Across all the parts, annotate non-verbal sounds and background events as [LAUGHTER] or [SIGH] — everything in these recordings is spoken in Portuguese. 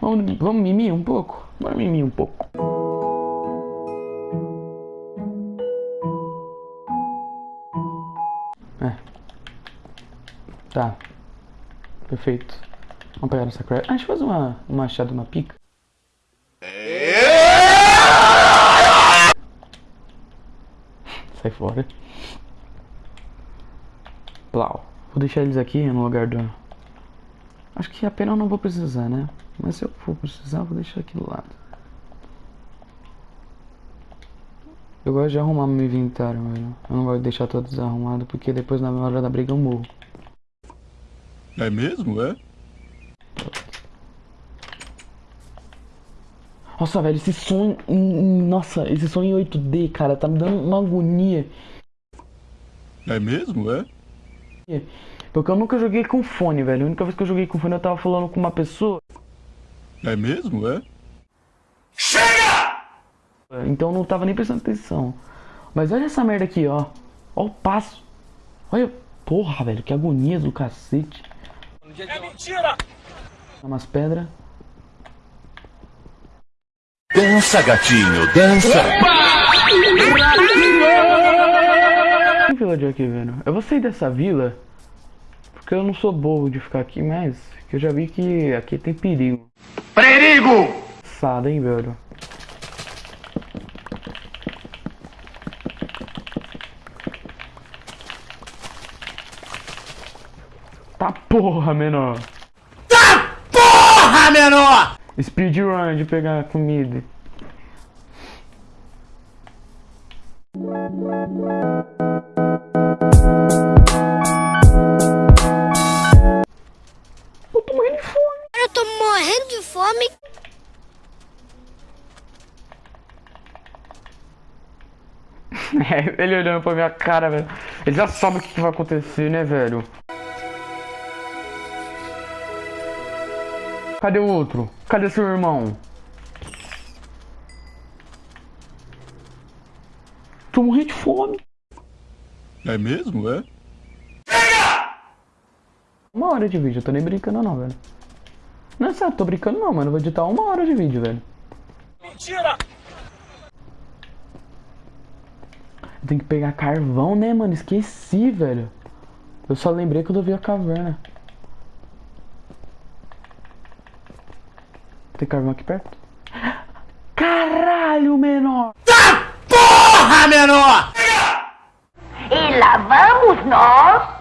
Vamos, vamos mimir um pouco? Bora mimir um pouco. É. Tá. Perfeito. Vamos pegar nossa craft. Ah, deixa eu fazer uma, um machado, uma pica. [LAUGHS] Sai fora. Plau. Vou deixar eles aqui no lugar do... Acho que a pena eu não vou precisar, né? Mas se eu for precisar, vou deixar aqui do lado. Eu gosto de arrumar meu inventário, velho. Eu não gosto de deixar todo desarrumado, porque depois na hora da briga eu morro. É mesmo, é? Nossa, velho, esse som... Nossa, esse som em 8D, cara, tá me dando uma agonia. É mesmo, é? Porque eu nunca joguei com fone, velho. A única vez que eu joguei com fone eu tava falando com uma pessoa. É mesmo, é? Então eu não tava nem prestando atenção. Mas olha essa merda aqui, ó. Ó o passo. Olha. Porra, velho, que agonia do cacete. É mentira! Umas pedras. Dança, gatinho, dança. Que vila de aqui, velho? Eu vou sair dessa vila. Porque eu não sou bobo de ficar aqui, mas que eu já vi que aqui tem perigo. Perigo! Sada, hein, velho? Tá porra, menor. Porra, menor! Speedrun de pegar comida. De fome. [LAUGHS] É, ele olhando pra minha cara, velho. Ele já sabe o que que vai acontecer, né, velho? Cadê o outro? Cadê seu irmão? Tô morrendo de fome. É mesmo, é? Uma hora de vídeo, eu tô nem brincando não, velho. Não sério, tô brincando não, mano. Eu vou editar uma hora de vídeo, velho. Mentira! Eu tenho que pegar carvão, né, mano? Esqueci, velho. Eu só lembrei quando eu vi a caverna. Tem carvão aqui perto? Caralho, menor! Porra, menor! E lá vamos nós.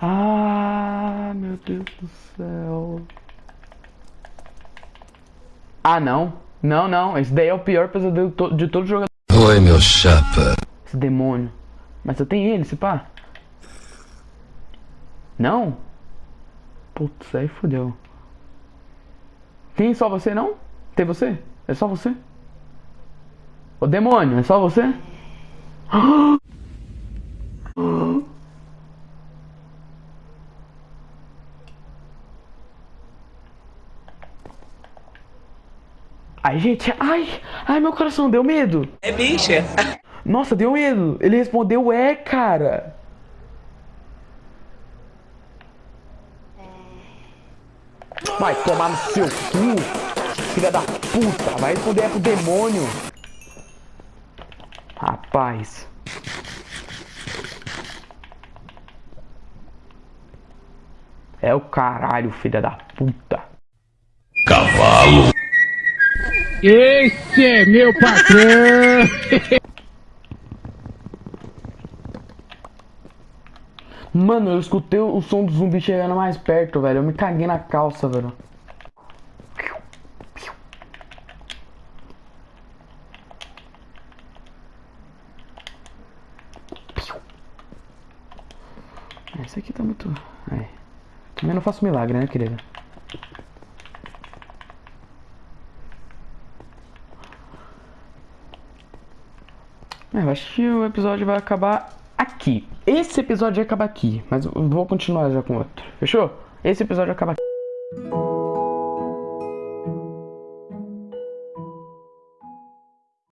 Ah, meu Deus do céu. Ah, não. Não, não. Esse daí é o pior pesadelo de todo jogador. Oi, meu chapa. Esse demônio. Mas eu tenho ele, se pá. Não? Putz, aí fodeu. Tem só você, não? Tem você? É só você? Ô demônio, é só você? [GASPS] Ai, gente, ai, ai, meu coração deu medo. É bicha! Nossa, deu medo. Ele respondeu é, cara. Vai tomar no seu cu, filha da puta. Vai responder é pro demônio. Rapaz. É o caralho, filha da puta. Esse é meu patrão! Mano, eu escutei o som do zumbi chegando mais perto, velho. Eu me caguei na calça, velho. Esse aqui tá muito. Aí. Também não faço milagre, né, querida? Eu acho que o episódio vai acabar aqui. Esse episódio vai acabar aqui, mas vou continuar já com outro. Fechou? Esse episódio acaba aqui.